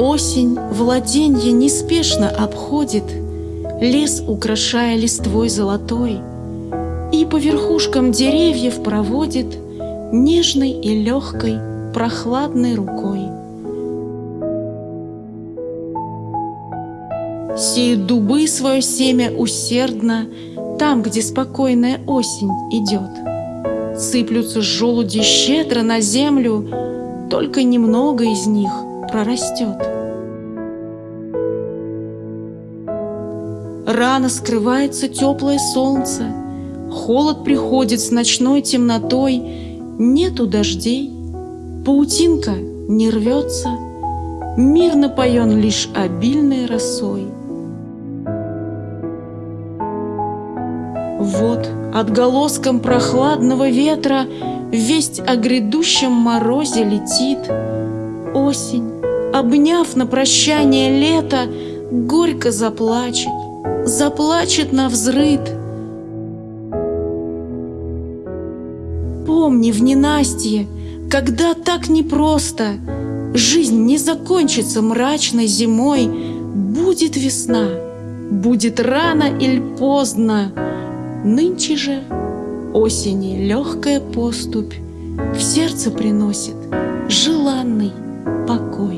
Осень владенье неспешно обходит, Лес украшая листвой золотой, И по верхушкам деревьев проводит Нежной и легкой, прохладной рукой. Сеют дубы свое семя усердно Там, где спокойная осень идет. Сыплются желуди щедро на землю, Только немного из них прорастет. Рано скрывается теплое солнце, Холод приходит с ночной темнотой, Нету дождей, паутинка не рвется, Мир напоен лишь обильной росой. Вот отголоском прохладного ветра Весть о грядущем морозе летит. Осень, обняв на прощание лето, Горько заплачет, заплачет на взрыд. Помни в ненастье, когда так непросто, Жизнь не закончится мрачной зимой, Будет весна, будет рано или поздно, Нынче же осени легкая поступь В сердце приносит желанный покой.